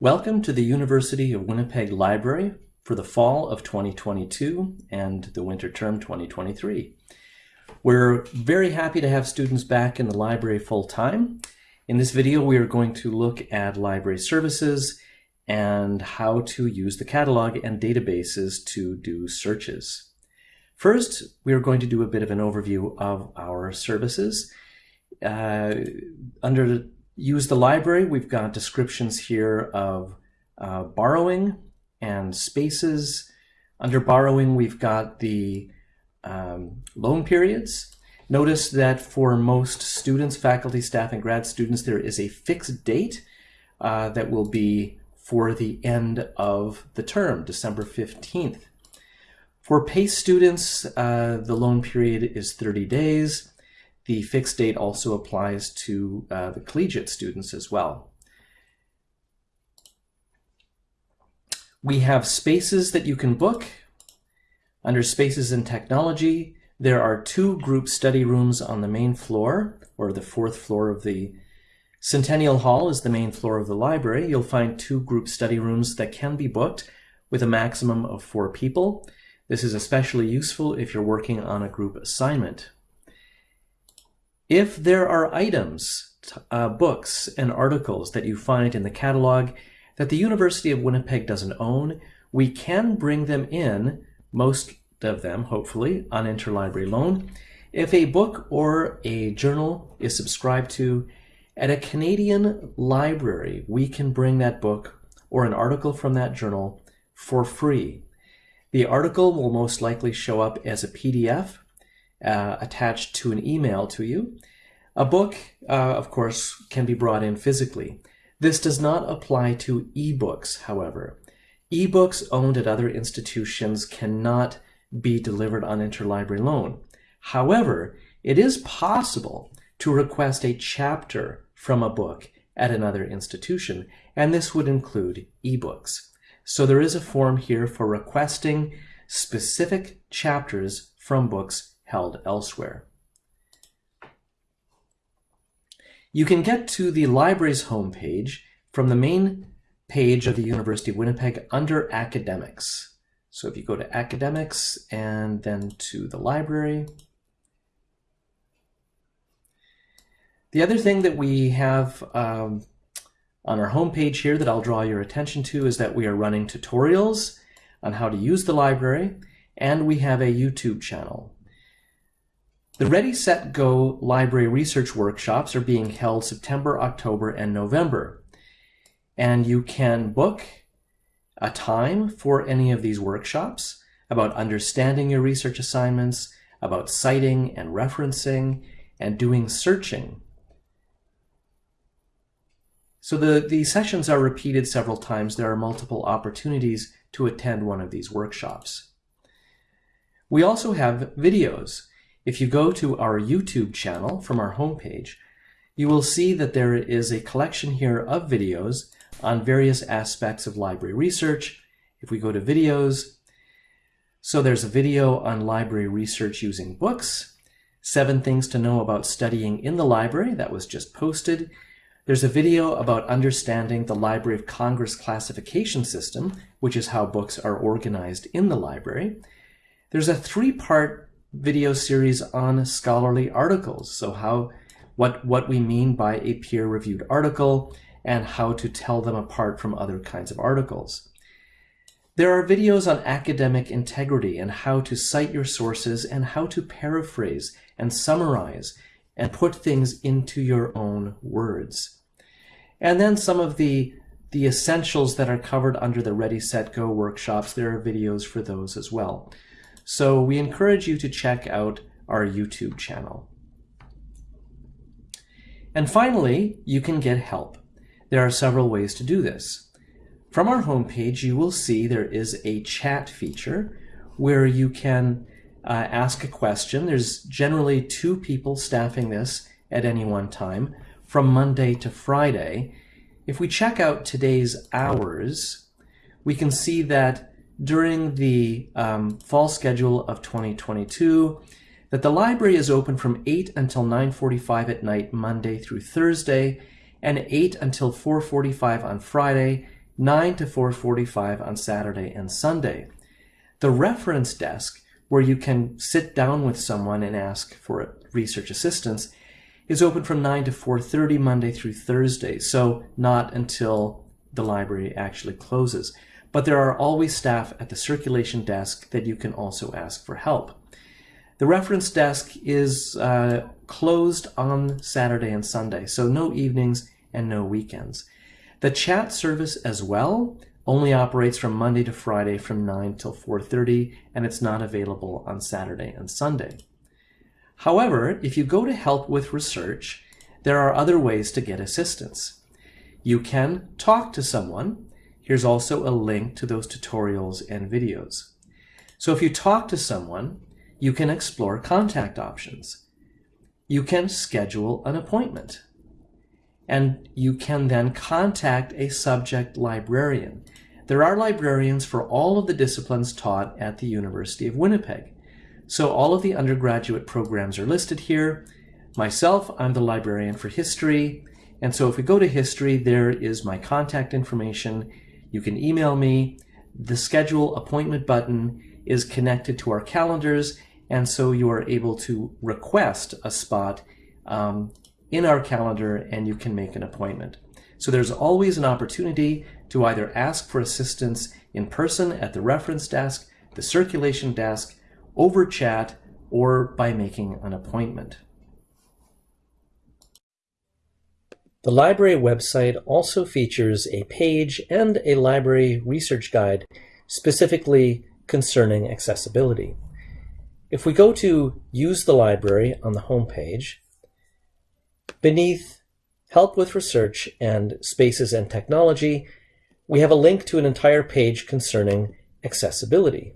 Welcome to the University of Winnipeg Library for the fall of 2022 and the winter term 2023. We're very happy to have students back in the library full-time. In this video, we are going to look at library services and how to use the catalog and databases to do searches. First, we are going to do a bit of an overview of our services. Uh, under use the library, we've got descriptions here of uh, borrowing and spaces. Under borrowing, we've got the um, loan periods. Notice that for most students, faculty, staff, and grad students, there is a fixed date uh, that will be for the end of the term, December 15th. For PACE students, uh, the loan period is 30 days. The fixed date also applies to uh, the collegiate students as well. We have spaces that you can book. Under Spaces and Technology, there are two group study rooms on the main floor, or the fourth floor of the Centennial Hall is the main floor of the library. You'll find two group study rooms that can be booked with a maximum of four people. This is especially useful if you're working on a group assignment. If there are items, uh, books, and articles that you find in the catalog that the University of Winnipeg doesn't own, we can bring them in, most of them, hopefully, on interlibrary loan. If a book or a journal is subscribed to at a Canadian library, we can bring that book or an article from that journal for free. The article will most likely show up as a PDF uh, attached to an email to you. A book, uh, of course, can be brought in physically. This does not apply to ebooks, however. Ebooks owned at other institutions cannot be delivered on interlibrary loan. However, it is possible to request a chapter from a book at another institution, and this would include ebooks. So there is a form here for requesting specific chapters from books held elsewhere. You can get to the library's homepage from the main page of the University of Winnipeg under Academics. So if you go to Academics and then to the library, the other thing that we have um, on our homepage here that I'll draw your attention to is that we are running tutorials on how to use the library, and we have a YouTube channel. The Ready, Set, Go library research workshops are being held September, October, and November. And you can book a time for any of these workshops about understanding your research assignments, about citing and referencing, and doing searching. So the, the sessions are repeated several times. There are multiple opportunities to attend one of these workshops. We also have videos. If you go to our YouTube channel from our homepage, you will see that there is a collection here of videos on various aspects of library research. If we go to videos, so there's a video on library research using books, seven things to know about studying in the library that was just posted. There's a video about understanding the Library of Congress classification system, which is how books are organized in the library. There's a three-part video series on scholarly articles. So how, what, what we mean by a peer-reviewed article and how to tell them apart from other kinds of articles. There are videos on academic integrity and how to cite your sources and how to paraphrase and summarize and put things into your own words. And then some of the, the essentials that are covered under the Ready, Set, Go workshops, there are videos for those as well. So we encourage you to check out our YouTube channel. And finally, you can get help. There are several ways to do this. From our homepage, you will see there is a chat feature where you can uh, ask a question. There's generally two people staffing this at any one time from Monday to Friday. If we check out today's hours, we can see that during the um, fall schedule of 2022 that the library is open from 8 until 9.45 at night Monday through Thursday and 8 until 4.45 on Friday 9 to 4.45 on Saturday and Sunday. The reference desk, where you can sit down with someone and ask for research assistance, is open from 9 to 4.30 Monday through Thursday, so not until the library actually closes. But there are always staff at the circulation desk that you can also ask for help. The reference desk is uh, closed on Saturday and Sunday, so no evenings and no weekends. The chat service as well only operates from Monday to Friday from 9 till 4.30 and it's not available on Saturday and Sunday. However, if you go to help with research, there are other ways to get assistance. You can talk to someone. Here's also a link to those tutorials and videos. So if you talk to someone, you can explore contact options. You can schedule an appointment. And you can then contact a subject librarian. There are librarians for all of the disciplines taught at the University of Winnipeg. So all of the undergraduate programs are listed here. Myself, I'm the librarian for history. And so if we go to history, there is my contact information. You can email me. The schedule appointment button is connected to our calendars and so you are able to request a spot um, in our calendar and you can make an appointment. So there's always an opportunity to either ask for assistance in person at the reference desk, the circulation desk, over chat, or by making an appointment. The library website also features a page and a library research guide specifically concerning accessibility. If we go to Use the Library on the home page, beneath Help with Research and Spaces and Technology, we have a link to an entire page concerning accessibility,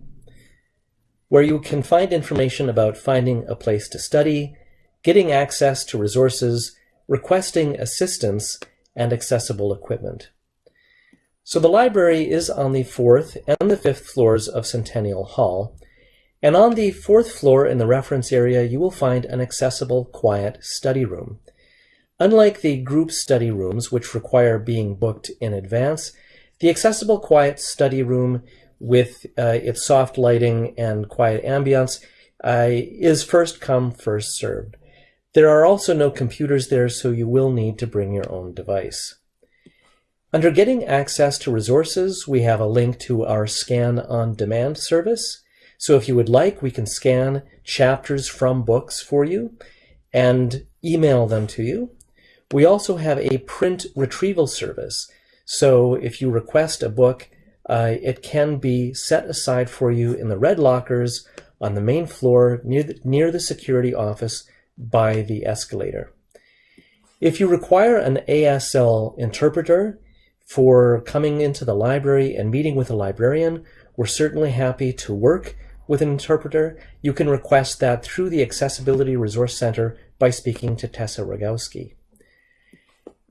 where you can find information about finding a place to study, getting access to resources, requesting assistance, and accessible equipment. So the library is on the fourth and the fifth floors of Centennial Hall, and on the fourth floor in the reference area, you will find an accessible, quiet study room. Unlike the group study rooms, which require being booked in advance, the accessible, quiet study room with uh, its soft lighting and quiet ambience uh, is first come, first served. There are also no computers there, so you will need to bring your own device. Under Getting Access to Resources, we have a link to our Scan on Demand service. So if you would like, we can scan chapters from books for you and email them to you. We also have a print retrieval service. So if you request a book, uh, it can be set aside for you in the red lockers on the main floor near the, near the security office by the escalator. If you require an ASL interpreter for coming into the library and meeting with a librarian, we're certainly happy to work with an interpreter, you can request that through the Accessibility Resource Center by speaking to Tessa Rogowski.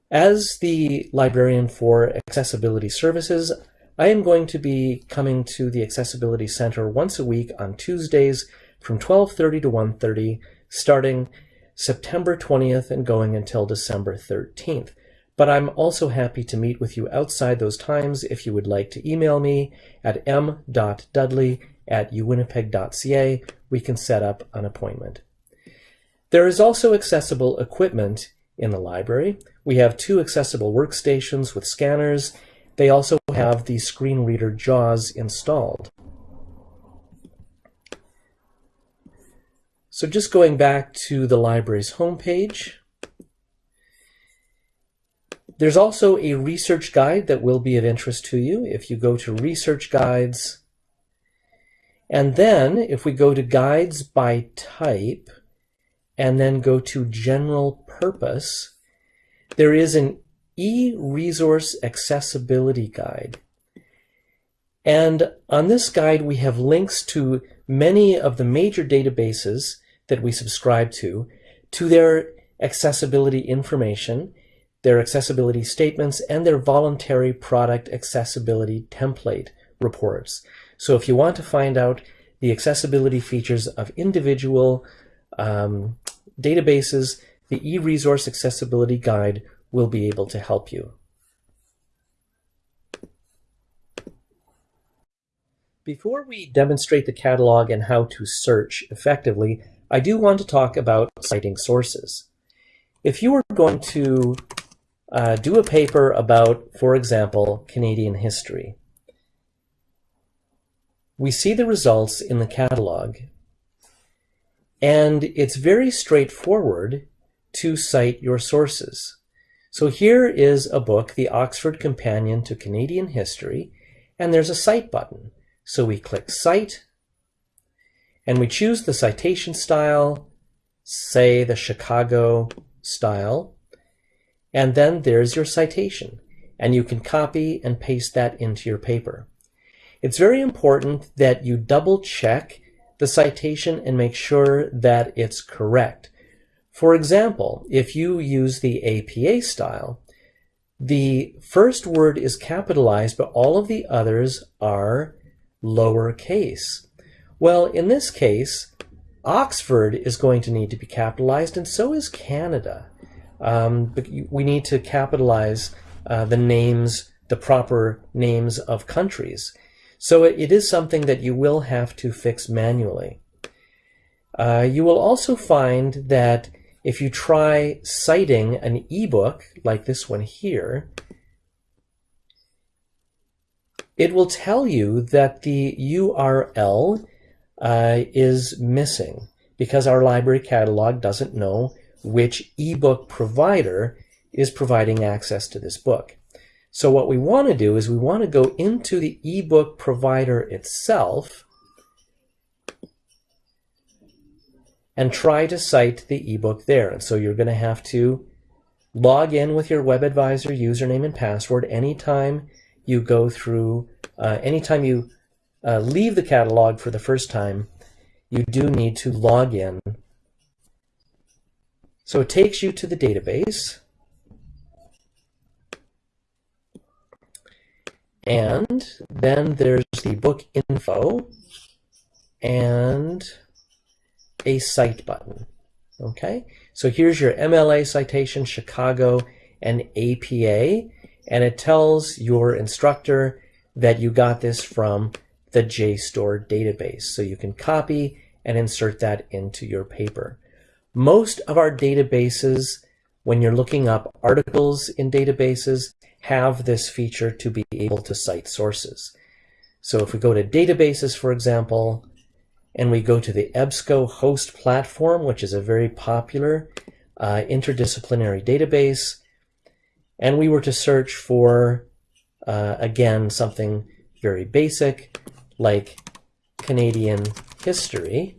As the librarian for accessibility services, I am going to be coming to the Accessibility Center once a week on Tuesdays from 12.30 to 1.30, starting September 20th and going until December 13th. But I'm also happy to meet with you outside those times if you would like to email me at m.dudley at uwinnipeg.ca, we can set up an appointment. There is also accessible equipment in the library. We have two accessible workstations with scanners. They also have the screen reader JAWS installed. So just going back to the library's homepage, there's also a research guide that will be of interest to you. If you go to Research Guides, and then if we go to guides by type and then go to general purpose, there is an e-resource accessibility guide. And on this guide, we have links to many of the major databases that we subscribe to, to their accessibility information, their accessibility statements, and their voluntary product accessibility template reports. So if you want to find out the accessibility features of individual um, databases, the eResource Accessibility Guide will be able to help you. Before we demonstrate the catalog and how to search effectively, I do want to talk about citing sources. If you were going to uh, do a paper about, for example, Canadian history, we see the results in the catalog, and it's very straightforward to cite your sources. So here is a book, The Oxford Companion to Canadian History, and there's a Cite button. So we click Cite, and we choose the citation style, say the Chicago style, and then there's your citation, and you can copy and paste that into your paper. It's very important that you double check the citation and make sure that it's correct. For example, if you use the APA style, the first word is capitalized, but all of the others are lowercase. Well, in this case, Oxford is going to need to be capitalized, and so is Canada. Um, but we need to capitalize uh, the names, the proper names of countries. So it, it is something that you will have to fix manually. Uh, you will also find that if you try citing an ebook like this one here, it will tell you that the URL uh, is missing because our library catalog doesn't know which ebook provider is providing access to this book. So what we want to do is we want to go into the ebook provider itself and try to cite the ebook there. And so you're going to have to log in with your WebAdvisor username and password anytime you go through, uh, anytime you uh, leave the catalog for the first time, you do need to log in. So it takes you to the database. And then there's the book info and a cite button. Okay, so here's your MLA citation, Chicago, and APA, and it tells your instructor that you got this from the JSTOR database. So you can copy and insert that into your paper. Most of our databases, when you're looking up articles in databases, have this feature to be able to cite sources. So if we go to databases, for example, and we go to the EBSCO host platform, which is a very popular uh, interdisciplinary database, and we were to search for, uh, again, something very basic like Canadian history,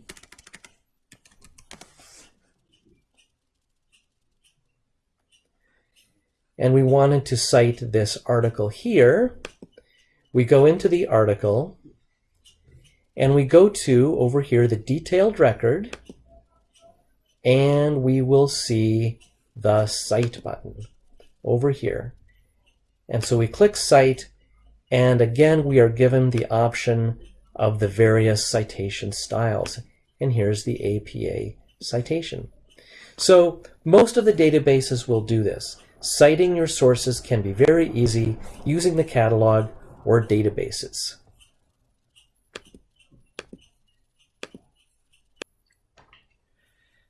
and we wanted to cite this article here, we go into the article and we go to, over here, the detailed record, and we will see the Cite button over here. And so we click Cite, and again, we are given the option of the various citation styles. And here's the APA citation. So most of the databases will do this. Citing your sources can be very easy using the catalog or databases.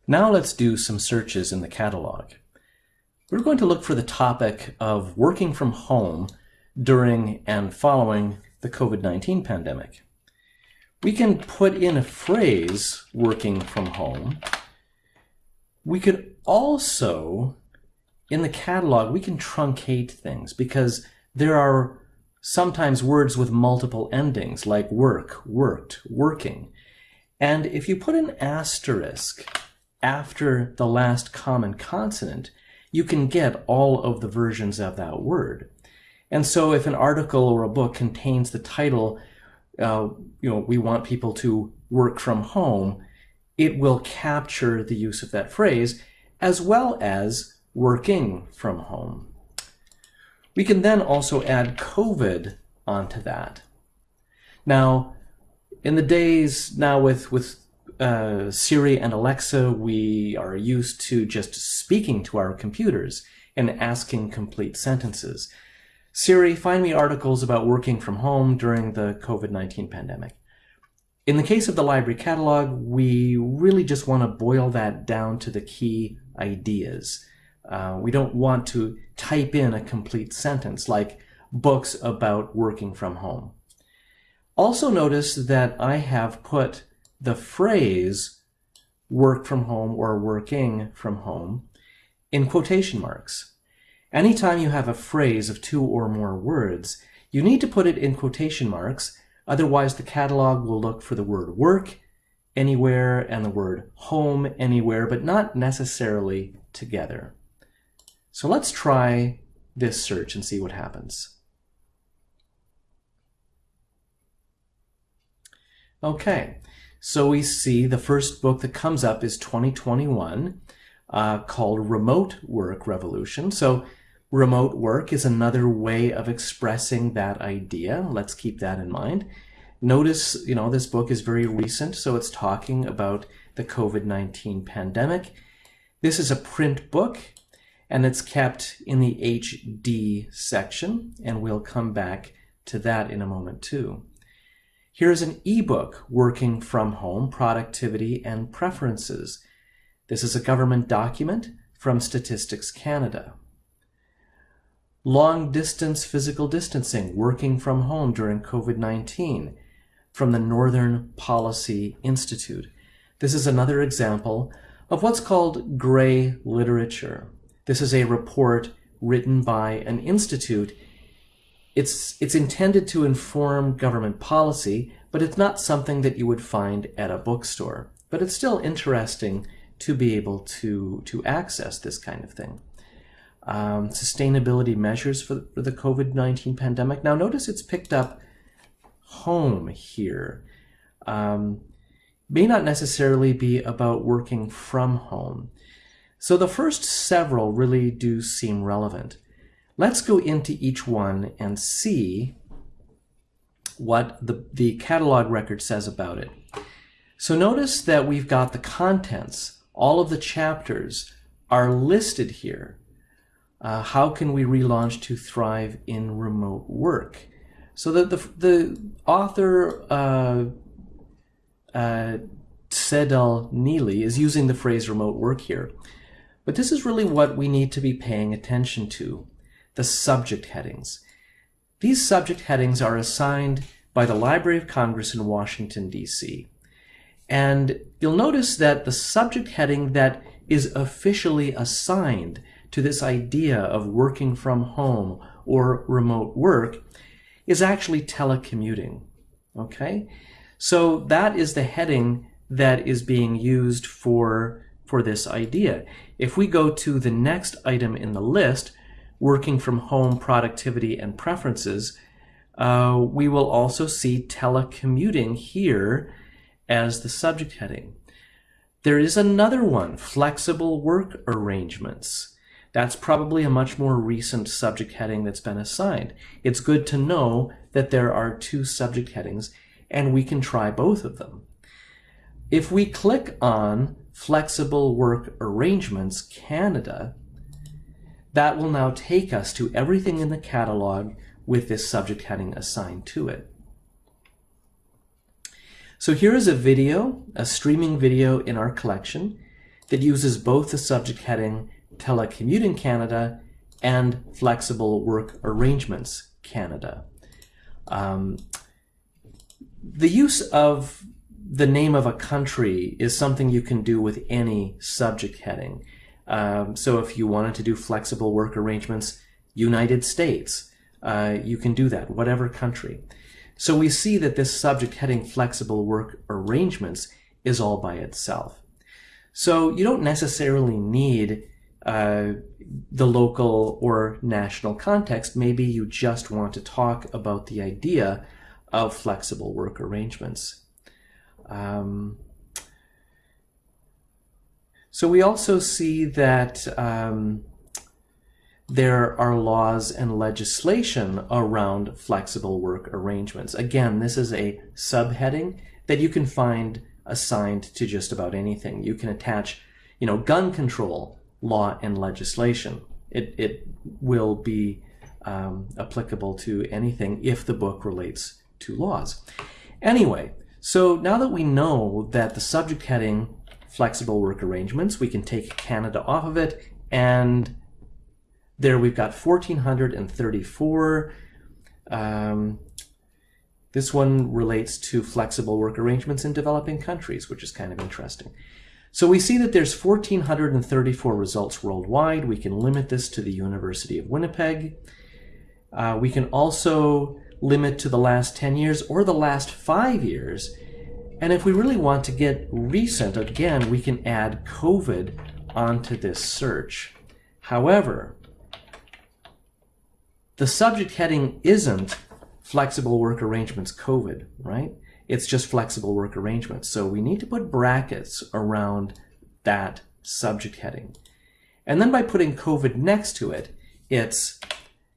Now let's do some searches in the catalog. We're going to look for the topic of working from home during and following the COVID-19 pandemic. We can put in a phrase, working from home. We could also, in the catalog, we can truncate things because there are sometimes words with multiple endings like work, worked, working. And if you put an asterisk after the last common consonant, you can get all of the versions of that word. And so if an article or a book contains the title, uh, you know, we want people to work from home, it will capture the use of that phrase as well as working from home. We can then also add COVID onto that. Now, in the days now with, with uh, Siri and Alexa, we are used to just speaking to our computers and asking complete sentences. Siri, find me articles about working from home during the COVID-19 pandemic. In the case of the library catalog, we really just want to boil that down to the key ideas. Uh, we don't want to type in a complete sentence like books about working from home. Also notice that I have put the phrase work from home or working from home in quotation marks. Anytime you have a phrase of two or more words, you need to put it in quotation marks, otherwise the catalog will look for the word work anywhere and the word home anywhere, but not necessarily together. So let's try this search and see what happens. Okay, so we see the first book that comes up is 2021 uh, called Remote Work Revolution. So remote work is another way of expressing that idea. Let's keep that in mind. Notice, you know, this book is very recent, so it's talking about the COVID-19 pandemic. This is a print book, and it's kept in the HD section, and we'll come back to that in a moment too. Here's an ebook, Working from Home, Productivity and Preferences. This is a government document from Statistics Canada. Long distance physical distancing, working from home during COVID-19 from the Northern Policy Institute. This is another example of what's called gray literature. This is a report written by an institute it's, it's intended to inform government policy, but it's not something that you would find at a bookstore. But it's still interesting to be able to, to access this kind of thing. Um, sustainability measures for, for the COVID-19 pandemic. Now notice it's picked up home here. Um, may not necessarily be about working from home. So the first several really do seem relevant. Let's go into each one and see what the, the catalog record says about it. So notice that we've got the contents, all of the chapters are listed here. Uh, how can we relaunch to thrive in remote work? So that the, the author, uh, uh, Tsedal Neeley, is using the phrase remote work here. But this is really what we need to be paying attention to the subject headings. These subject headings are assigned by the Library of Congress in Washington, D.C. And you'll notice that the subject heading that is officially assigned to this idea of working from home or remote work is actually telecommuting. Okay? So that is the heading that is being used for, for this idea. If we go to the next item in the list, working from home productivity and preferences, uh, we will also see telecommuting here as the subject heading. There is another one, flexible work arrangements. That's probably a much more recent subject heading that's been assigned. It's good to know that there are two subject headings and we can try both of them. If we click on Flexible Work Arrangements Canada, that will now take us to everything in the catalog with this subject heading assigned to it. So here is a video, a streaming video in our collection that uses both the subject heading Telecommuting Canada and Flexible Work Arrangements Canada. Um, the use of the name of a country is something you can do with any subject heading. Um, so if you wanted to do flexible work arrangements, United States, uh, you can do that, whatever country. So we see that this subject heading flexible work arrangements is all by itself. So you don't necessarily need uh, the local or national context. Maybe you just want to talk about the idea of flexible work arrangements. Um, so we also see that um, there are laws and legislation around flexible work arrangements. Again, this is a subheading that you can find assigned to just about anything. You can attach, you know, gun control law and legislation. It, it will be um, applicable to anything if the book relates to laws. Anyway, so now that we know that the subject heading flexible work arrangements, we can take Canada off of it and there we've got 1434. Um, this one relates to flexible work arrangements in developing countries, which is kind of interesting. So we see that there's 1,434 results worldwide. We can limit this to the University of Winnipeg. Uh, we can also limit to the last 10 years or the last five years. And if we really want to get recent, again, we can add COVID onto this search. However, the subject heading isn't flexible work arrangements COVID, right? It's just flexible work arrangements. So we need to put brackets around that subject heading. And then by putting COVID next to it, it's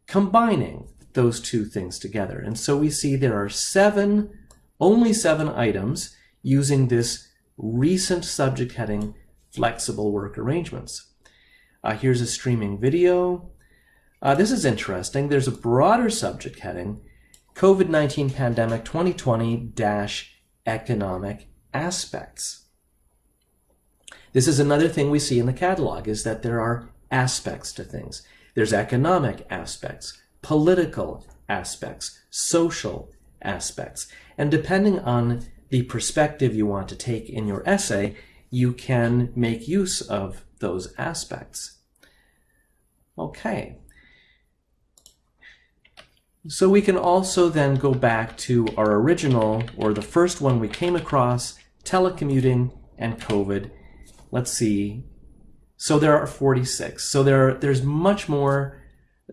combining those two things together. And so we see there are seven, only seven items using this recent subject heading, flexible work arrangements. Uh, here's a streaming video. Uh, this is interesting. There's a broader subject heading, COVID-19 Pandemic 2020-Economic Aspects. This is another thing we see in the catalog, is that there are aspects to things. There's economic aspects, political aspects, social aspects. And depending on the perspective you want to take in your essay, you can make use of those aspects. Okay. So we can also then go back to our original, or the first one we came across, telecommuting and COVID. Let's see. So there are 46. So there, there's much more,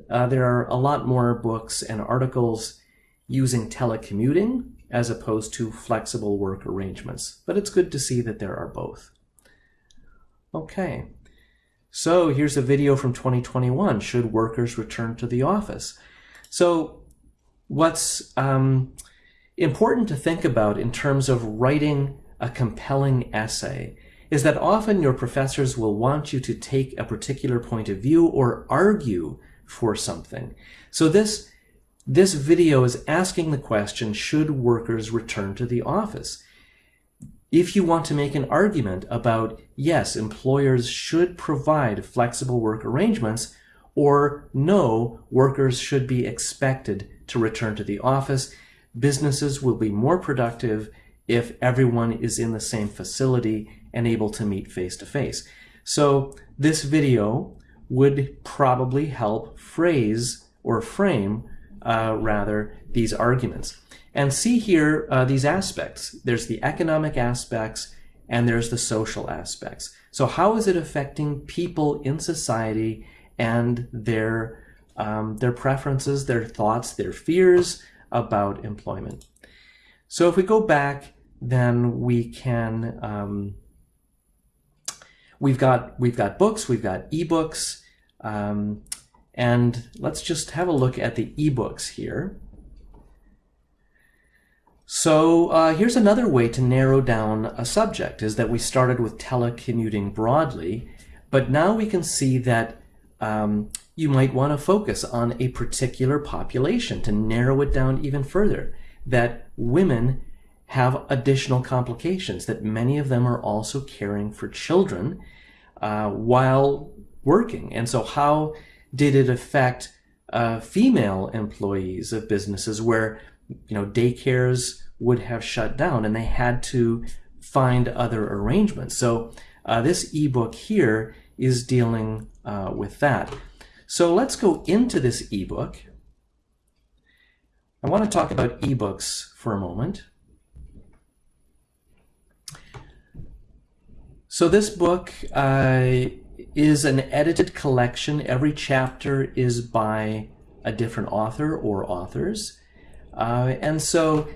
uh, there are a lot more books and articles using telecommuting as opposed to flexible work arrangements. But it's good to see that there are both. Okay. So here's a video from 2021. Should workers return to the office? So what's um, important to think about in terms of writing a compelling essay is that often your professors will want you to take a particular point of view or argue for something. So this, this video is asking the question, should workers return to the office? If you want to make an argument about, yes, employers should provide flexible work arrangements, or no, workers should be expected to return to the office, businesses will be more productive if everyone is in the same facility and able to meet face to face. So this video would probably help phrase or frame uh, rather these arguments. And see here uh, these aspects. There's the economic aspects and there's the social aspects. So how is it affecting people in society and their, um, their preferences, their thoughts, their fears about employment? So if we go back, then we can, um, we've got, we've got books, we've got ebooks, um, and let's just have a look at the ebooks here. So uh, here's another way to narrow down a subject, is that we started with telecommuting broadly, but now we can see that um, you might want to focus on a particular population to narrow it down even further, that women have additional complications, that many of them are also caring for children uh, while working. And so how did it affect uh, female employees of businesses where you know daycares would have shut down and they had to find other arrangements. So uh, this ebook here is dealing uh, with that. So let's go into this ebook. I want to talk about ebooks for a moment. So this book uh, is an edited collection. Every chapter is by a different author or authors. Uh, and so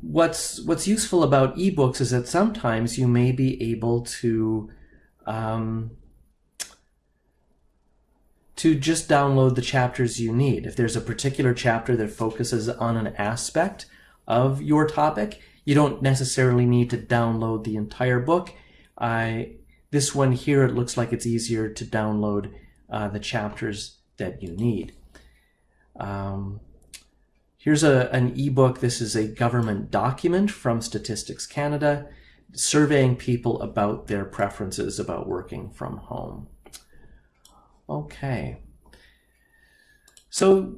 what's what's useful about ebooks is that sometimes you may be able to um, to just download the chapters you need. If there's a particular chapter that focuses on an aspect of your topic, you don't necessarily need to download the entire book. I this one here, it looks like it's easier to download uh, the chapters that you need. Um, here's a, an ebook. This is a government document from Statistics Canada surveying people about their preferences about working from home. Okay. So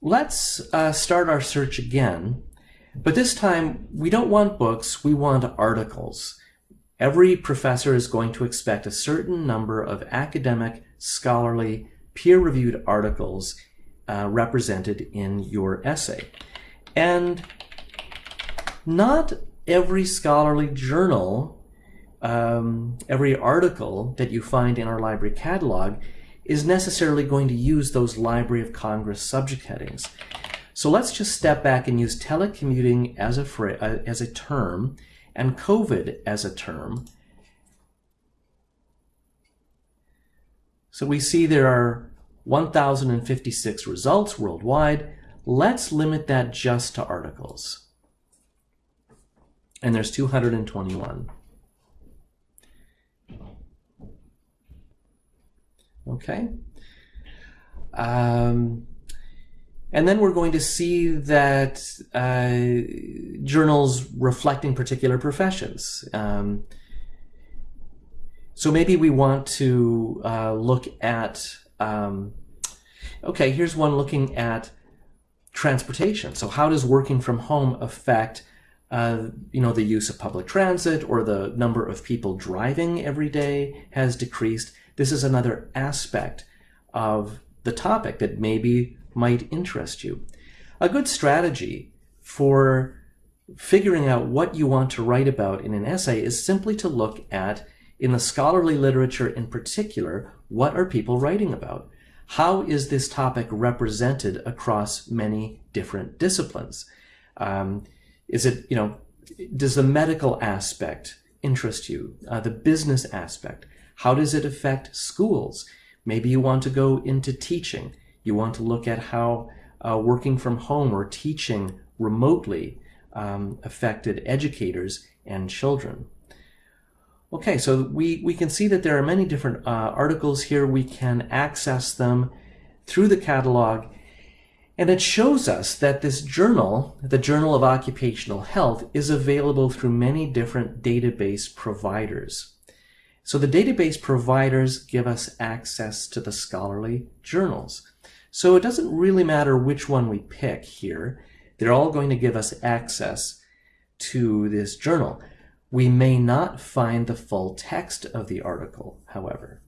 let's uh, start our search again. But this time, we don't want books, we want articles. Every professor is going to expect a certain number of academic, scholarly, peer-reviewed articles uh, represented in your essay. And not every scholarly journal, um, every article that you find in our library catalog is necessarily going to use those Library of Congress subject headings. So let's just step back and use telecommuting as a, uh, as a term and COVID as a term. So we see there are 1,056 results worldwide. Let's limit that just to articles and there's 221. Okay. Um, and then we're going to see that uh, journals reflecting particular professions. Um, so maybe we want to uh, look at, um, okay, here's one looking at transportation. So how does working from home affect uh, you know, the use of public transit or the number of people driving every day has decreased. This is another aspect of the topic that maybe might interest you. A good strategy for figuring out what you want to write about in an essay is simply to look at, in the scholarly literature in particular, what are people writing about? How is this topic represented across many different disciplines? Um, is it, you know, does the medical aspect interest you? Uh, the business aspect? How does it affect schools? Maybe you want to go into teaching. You want to look at how uh, working from home or teaching remotely um, affected educators and children. Okay, so we, we can see that there are many different uh, articles here. We can access them through the catalog and it shows us that this journal, the Journal of Occupational Health, is available through many different database providers. So the database providers give us access to the scholarly journals. So it doesn't really matter which one we pick here. They're all going to give us access to this journal. We may not find the full text of the article, however.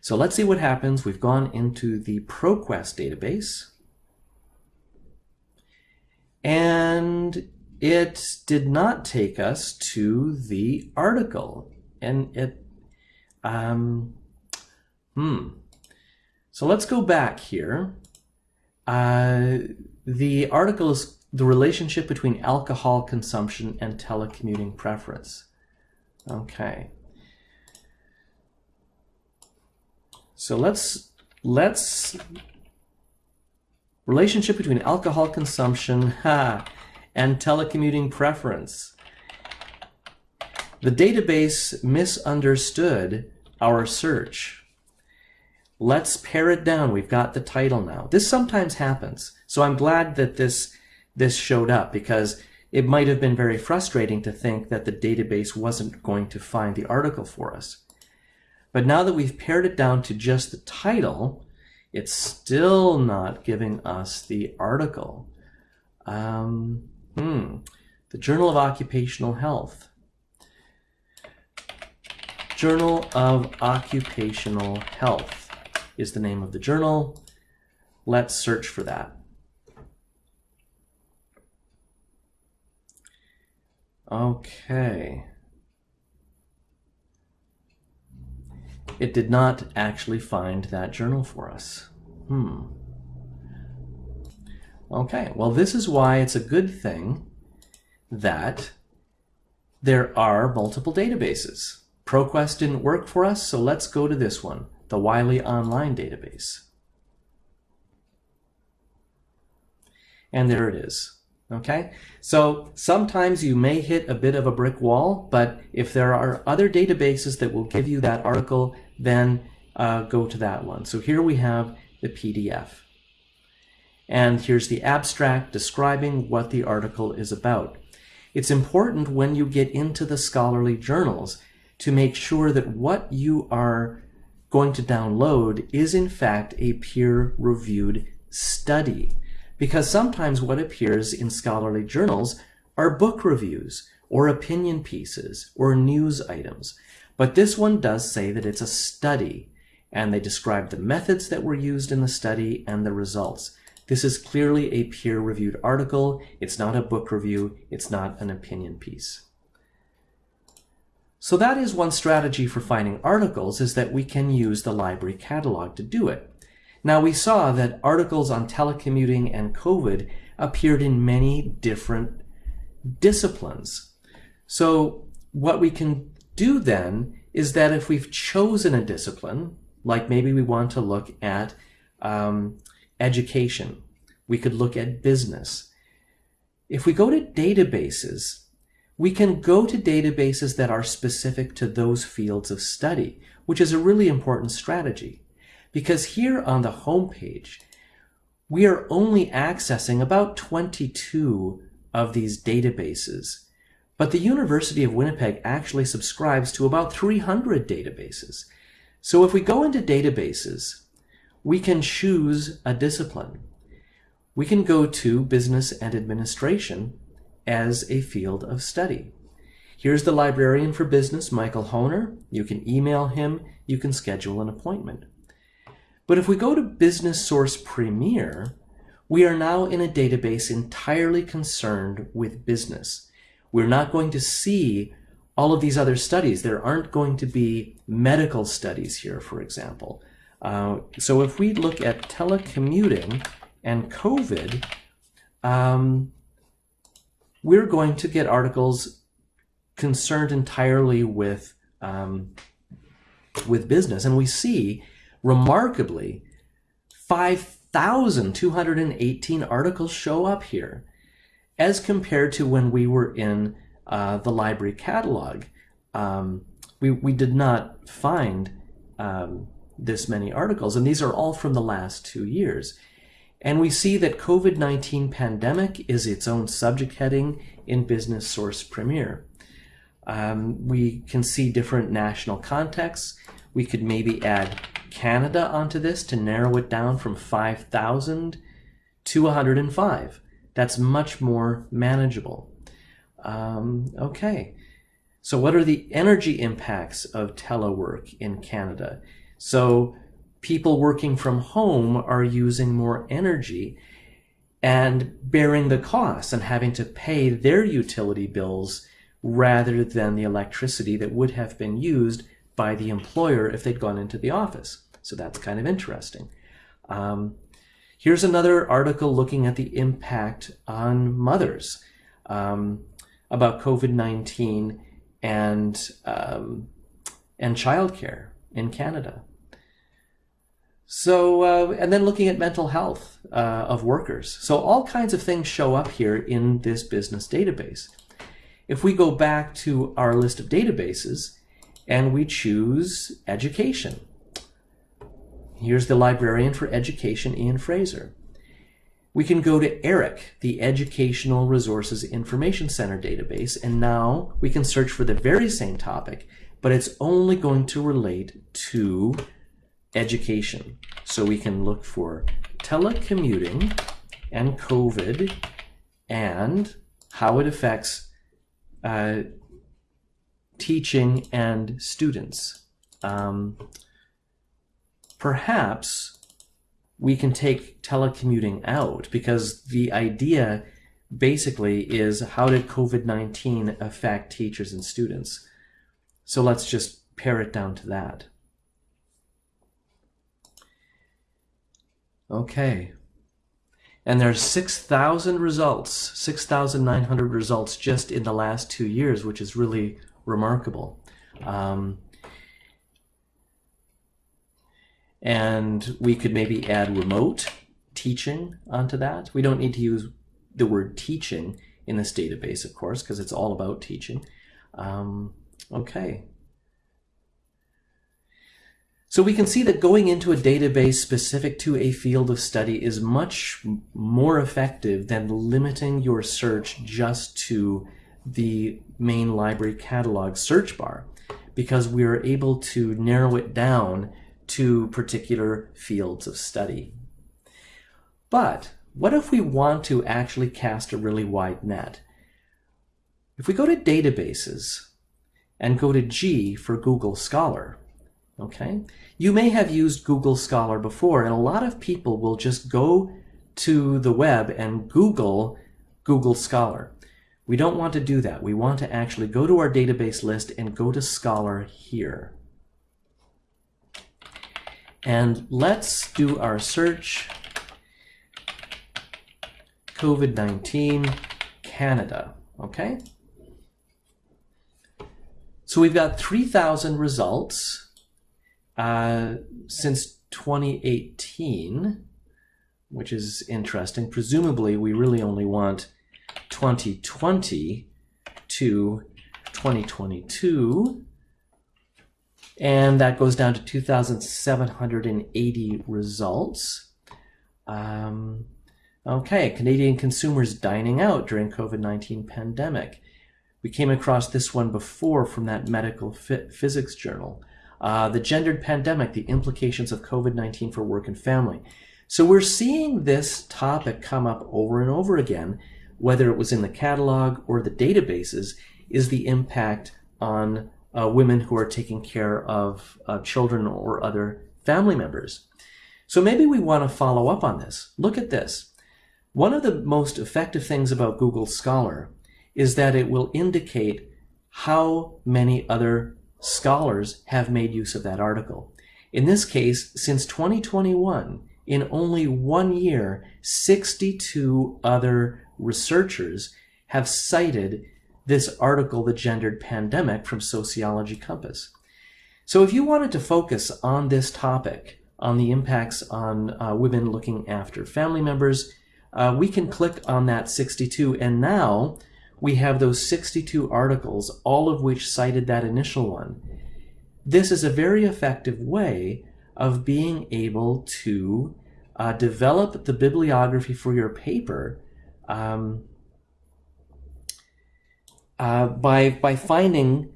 So let's see what happens. We've gone into the ProQuest database. And it did not take us to the article. And it, um, hmm. So let's go back here. Uh, the article is the relationship between alcohol consumption and telecommuting preference. Okay. So let's let's relationship between alcohol consumption ha, and telecommuting preference. The database misunderstood our search. Let's pare it down. We've got the title now. This sometimes happens. So I'm glad that this this showed up because it might have been very frustrating to think that the database wasn't going to find the article for us. But now that we've pared it down to just the title, it's still not giving us the article. Um, hmm. The Journal of Occupational Health. Journal of Occupational Health is the name of the journal. Let's search for that. Okay. it did not actually find that journal for us. Hmm. Okay, well this is why it's a good thing that there are multiple databases. ProQuest didn't work for us, so let's go to this one, the Wiley Online database. And there it is. Okay, so sometimes you may hit a bit of a brick wall, but if there are other databases that will give you that article, then uh, go to that one. So here we have the PDF. And here's the abstract describing what the article is about. It's important when you get into the scholarly journals to make sure that what you are going to download is in fact a peer-reviewed study. Because sometimes what appears in scholarly journals are book reviews or opinion pieces or news items. But this one does say that it's a study and they describe the methods that were used in the study and the results. This is clearly a peer-reviewed article. It's not a book review. It's not an opinion piece. So that is one strategy for finding articles is that we can use the library catalog to do it. Now we saw that articles on telecommuting and COVID appeared in many different disciplines. So what we can do then is that if we've chosen a discipline, like maybe we want to look at um, education. We could look at business. If we go to databases, we can go to databases that are specific to those fields of study, which is a really important strategy. Because here on the home page, we are only accessing about 22 of these databases. But the University of Winnipeg actually subscribes to about 300 databases. So if we go into databases, we can choose a discipline. We can go to business and administration as a field of study. Here's the librarian for business, Michael Honer. You can email him. You can schedule an appointment. But if we go to Business Source Premier, we are now in a database entirely concerned with business. We're not going to see all of these other studies. There aren't going to be medical studies here, for example. Uh, so if we look at telecommuting and COVID, um, we're going to get articles concerned entirely with um, with business. And we see, remarkably, 5,218 articles show up here as compared to when we were in uh, the library catalog, um, we, we did not find um, this many articles, and these are all from the last two years. And we see that COVID-19 pandemic is its own subject heading in Business Source Premier. Um, we can see different national contexts. We could maybe add Canada onto this to narrow it down from 5,000 to 105. That's much more manageable. Um, okay. So what are the energy impacts of telework in Canada? So people working from home are using more energy and bearing the costs and having to pay their utility bills rather than the electricity that would have been used by the employer if they'd gone into the office. So that's kind of interesting. Um, here's another article looking at the impact on mothers. Um, about COVID-19 and, um, and childcare in Canada. So, uh, and then looking at mental health uh, of workers. So all kinds of things show up here in this business database. If we go back to our list of databases and we choose education, here's the librarian for education, Ian Fraser. We can go to ERIC, the Educational Resources Information Center database, and now we can search for the very same topic, but it's only going to relate to education. So we can look for telecommuting and COVID and how it affects uh, teaching and students. Um, perhaps we can take telecommuting out because the idea basically is how did COVID-19 affect teachers and students? So let's just pare it down to that. Okay. And there's 6,000 results, 6,900 results just in the last two years, which is really remarkable. Um, And we could maybe add remote teaching onto that. We don't need to use the word teaching in this database, of course, because it's all about teaching. Um, okay. So we can see that going into a database specific to a field of study is much more effective than limiting your search just to the main library catalog search bar because we are able to narrow it down to particular fields of study. But what if we want to actually cast a really wide net? If we go to databases and go to G for Google Scholar, okay, you may have used Google Scholar before, and a lot of people will just go to the web and Google Google Scholar. We don't want to do that. We want to actually go to our database list and go to Scholar here. And let's do our search COVID-19 Canada, okay? So we've got 3,000 results uh, since 2018, which is interesting. Presumably, we really only want 2020 to 2022. And that goes down to 2,780 results. Um, okay, Canadian consumers dining out during COVID-19 pandemic. We came across this one before from that medical physics journal. Uh, the gendered pandemic, the implications of COVID-19 for work and family. So we're seeing this topic come up over and over again, whether it was in the catalog or the databases, is the impact on uh, women who are taking care of uh, children or other family members. So maybe we want to follow up on this. Look at this. One of the most effective things about Google Scholar is that it will indicate how many other scholars have made use of that article. In this case, since 2021, in only one year, 62 other researchers have cited this article, The Gendered Pandemic from Sociology Compass. So if you wanted to focus on this topic, on the impacts on uh, women looking after family members, uh, we can click on that 62 and now we have those 62 articles, all of which cited that initial one. This is a very effective way of being able to uh, develop the bibliography for your paper um, uh, by, by finding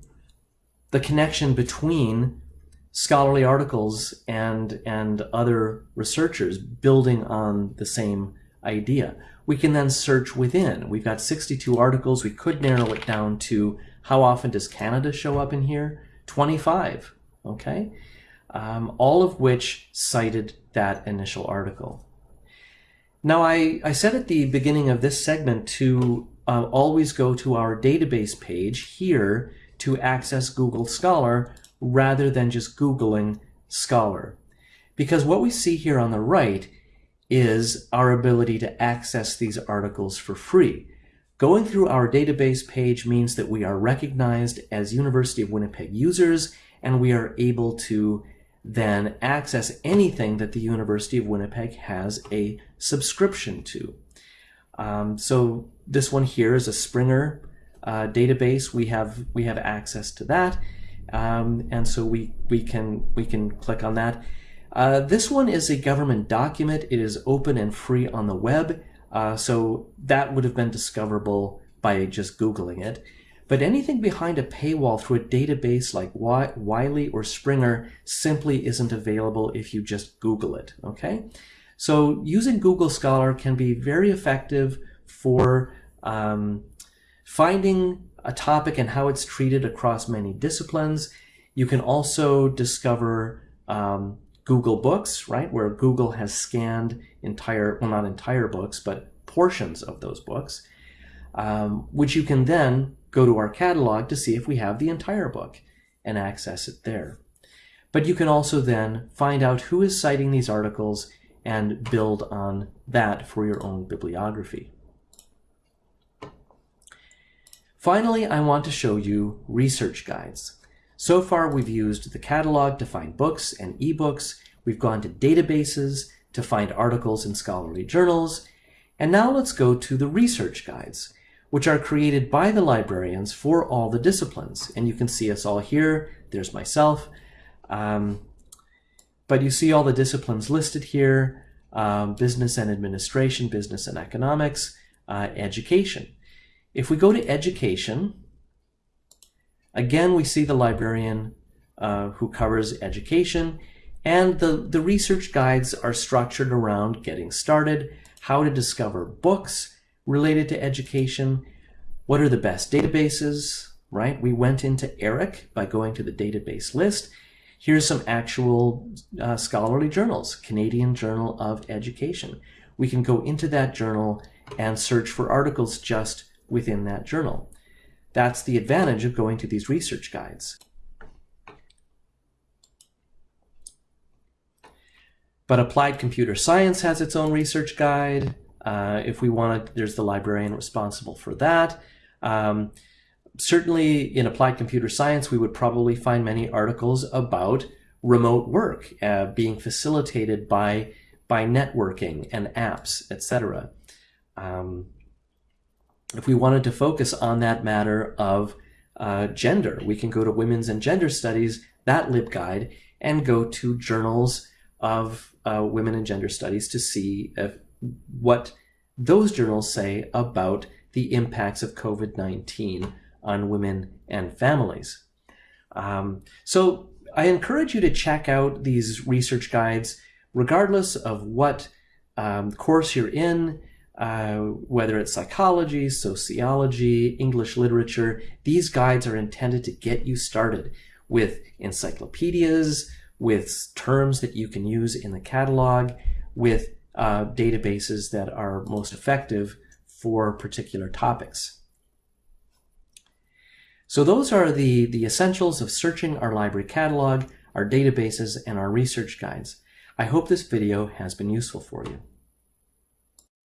the connection between scholarly articles and, and other researchers building on the same idea. We can then search within. We've got 62 articles. We could narrow it down to how often does Canada show up in here? 25, okay? Um, all of which cited that initial article. Now, I, I said at the beginning of this segment to uh, always go to our database page here to access Google Scholar rather than just Googling Scholar. Because what we see here on the right is our ability to access these articles for free. Going through our database page means that we are recognized as University of Winnipeg users and we are able to then access anything that the University of Winnipeg has a subscription to. Um, so this one here is a Springer uh, database. We have we have access to that, um, and so we we can we can click on that. Uh, this one is a government document. It is open and free on the web, uh, so that would have been discoverable by just Googling it. But anything behind a paywall through a database like Wiley or Springer simply isn't available if you just Google it, okay? So using Google Scholar can be very effective for um, finding a topic and how it's treated across many disciplines. You can also discover um, Google Books, right, where Google has scanned entire, well, not entire books, but portions of those books, um, which you can then go to our catalog to see if we have the entire book and access it there. But you can also then find out who is citing these articles and build on that for your own bibliography. Finally, I want to show you research guides. So far, we've used the catalog to find books and ebooks. We've gone to databases to find articles in scholarly journals. And now let's go to the research guides, which are created by the librarians for all the disciplines. And you can see us all here. There's myself. Um, but you see all the disciplines listed here, um, business and administration, business and economics, uh, education. If we go to education, again, we see the librarian uh, who covers education, and the, the research guides are structured around getting started, how to discover books related to education, what are the best databases, right? We went into ERIC by going to the database list. Here's some actual uh, scholarly journals, Canadian Journal of Education. We can go into that journal and search for articles just within that journal. That's the advantage of going to these research guides. But applied computer science has its own research guide. Uh, if we want to, there's the librarian responsible for that. Um, certainly in applied computer science, we would probably find many articles about remote work uh, being facilitated by, by networking and apps, etc. Um, if we wanted to focus on that matter of uh, gender, we can go to Women's and Gender Studies, that LibGuide, and go to journals of uh, women and gender studies to see if, what those journals say about the impacts of COVID-19 on women and families. Um, so I encourage you to check out these research guides, regardless of what um, course you're in, uh, whether it's psychology, sociology, English literature, these guides are intended to get you started with encyclopedias, with terms that you can use in the catalog, with uh, databases that are most effective for particular topics. So those are the, the essentials of searching our library catalog, our databases, and our research guides. I hope this video has been useful for you.